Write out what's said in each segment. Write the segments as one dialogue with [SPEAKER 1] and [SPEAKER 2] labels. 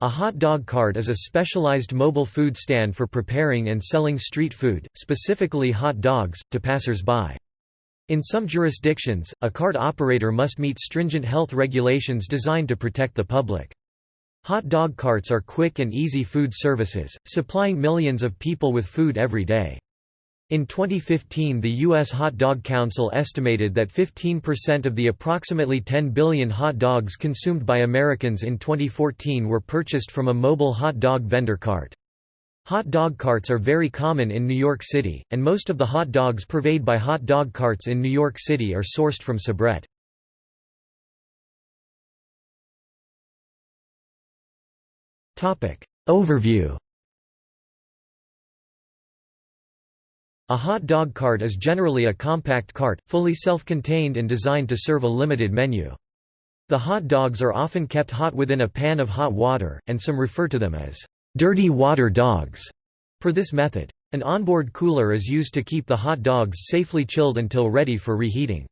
[SPEAKER 1] A hot dog cart is a specialized mobile food stand for preparing and selling street food, specifically hot dogs, to passers-by. In some jurisdictions, a cart operator must meet stringent health regulations designed to protect the public. Hot dog carts are quick and easy food services, supplying millions of people with food every day. In 2015 the U.S. Hot Dog Council estimated that 15% of the approximately 10 billion hot dogs consumed by Americans in 2014 were purchased from a mobile hot dog vendor cart. Hot dog carts are very common in New York City, and most of the hot dogs purveyed by hot dog carts in New York City are sourced from Sabrett. Overview A hot dog cart is generally a compact cart, fully self-contained and designed to serve a limited menu. The hot dogs are often kept hot within a pan of hot water, and some refer to them as dirty water dogs. for this method, an onboard cooler is used to keep the hot dogs safely chilled until ready for reheating.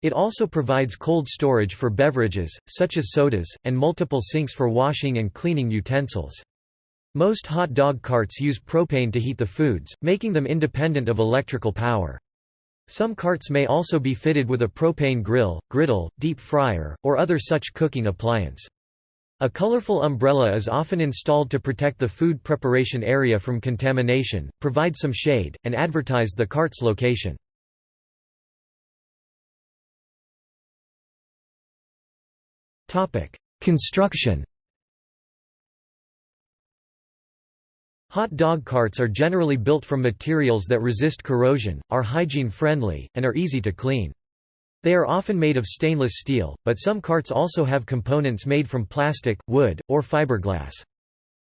[SPEAKER 1] It also provides cold storage for beverages, such as sodas, and multiple sinks for washing and cleaning utensils. Most hot dog carts use propane to heat the foods, making them independent of electrical power. Some carts may also be fitted with a propane grill, griddle, deep fryer, or other such cooking appliance. A colorful umbrella is often installed to protect the food preparation area from contamination, provide some shade, and advertise the cart's location. Construction Hot dog carts are generally built from materials that resist corrosion, are hygiene-friendly, and are easy to clean. They are often made of stainless steel, but some carts also have components made from plastic, wood, or fiberglass.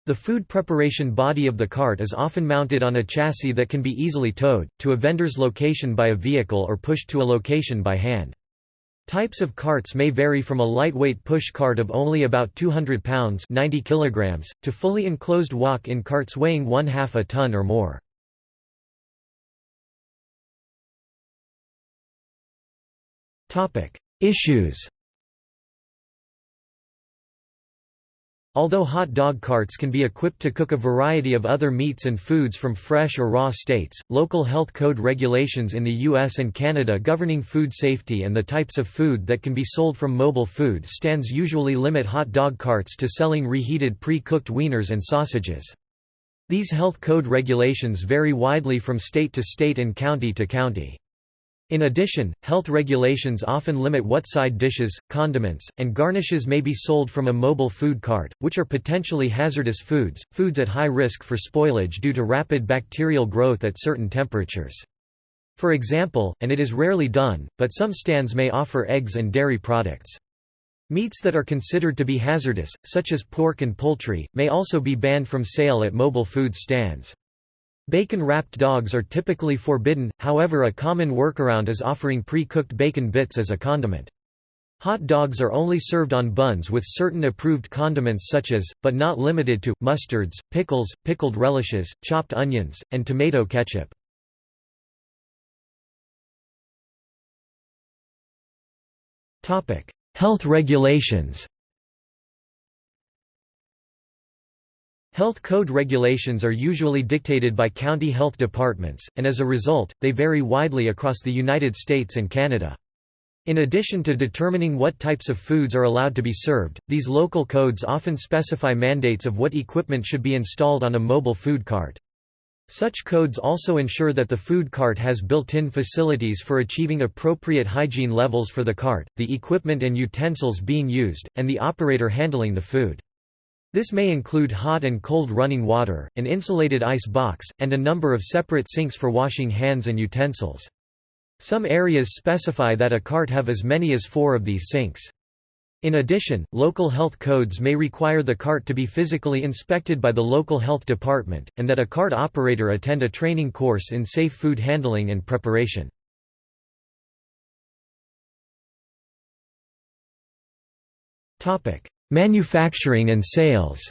[SPEAKER 1] The food preparation body of the cart is often mounted on a chassis that can be easily towed, to a vendor's location by a vehicle or pushed to a location by hand. Types of carts may vary from a lightweight push cart of only about 200 pounds 90 kilograms, to fully enclosed walk-in carts weighing one half a ton or more. Issues Although hot dog carts can be equipped to cook a variety of other meats and foods from fresh or raw states, local health code regulations in the US and Canada governing food safety and the types of food that can be sold from mobile food stands usually limit hot dog carts to selling reheated pre-cooked wieners and sausages. These health code regulations vary widely from state to state and county to county. In addition, health regulations often limit what side dishes, condiments, and garnishes may be sold from a mobile food cart, which are potentially hazardous foods, foods at high risk for spoilage due to rapid bacterial growth at certain temperatures. For example, and it is rarely done, but some stands may offer eggs and dairy products. Meats that are considered to be hazardous, such as pork and poultry, may also be banned from sale at mobile food stands. Bacon-wrapped dogs are typically forbidden, however a common workaround is offering pre-cooked bacon bits as a condiment. Hot dogs are only served on buns with certain approved condiments such as, but not limited to, mustards, pickles, pickled relishes, chopped onions, and tomato ketchup. Health regulations Health code regulations are usually dictated by county health departments, and as a result, they vary widely across the United States and Canada. In addition to determining what types of foods are allowed to be served, these local codes often specify mandates of what equipment should be installed on a mobile food cart. Such codes also ensure that the food cart has built-in facilities for achieving appropriate hygiene levels for the cart, the equipment and utensils being used, and the operator handling the food. This may include hot and cold running water, an insulated ice box, and a number of separate sinks for washing hands and utensils. Some areas specify that a cart have as many as four of these sinks. In addition, local health codes may require the cart to be physically inspected by the local health department, and that a cart operator attend a training course in safe food handling and preparation. Manufacturing and sales.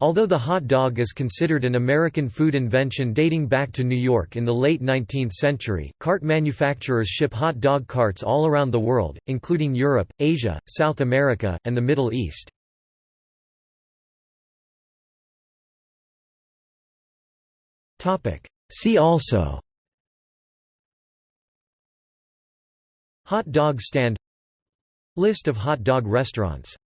[SPEAKER 1] Although the hot dog is considered an American food invention dating back to New York in the late 19th century, cart manufacturers ship hot dog carts all around the world, including Europe, Asia, South America, and the Middle East. See also. Hot dog stand List of hot dog restaurants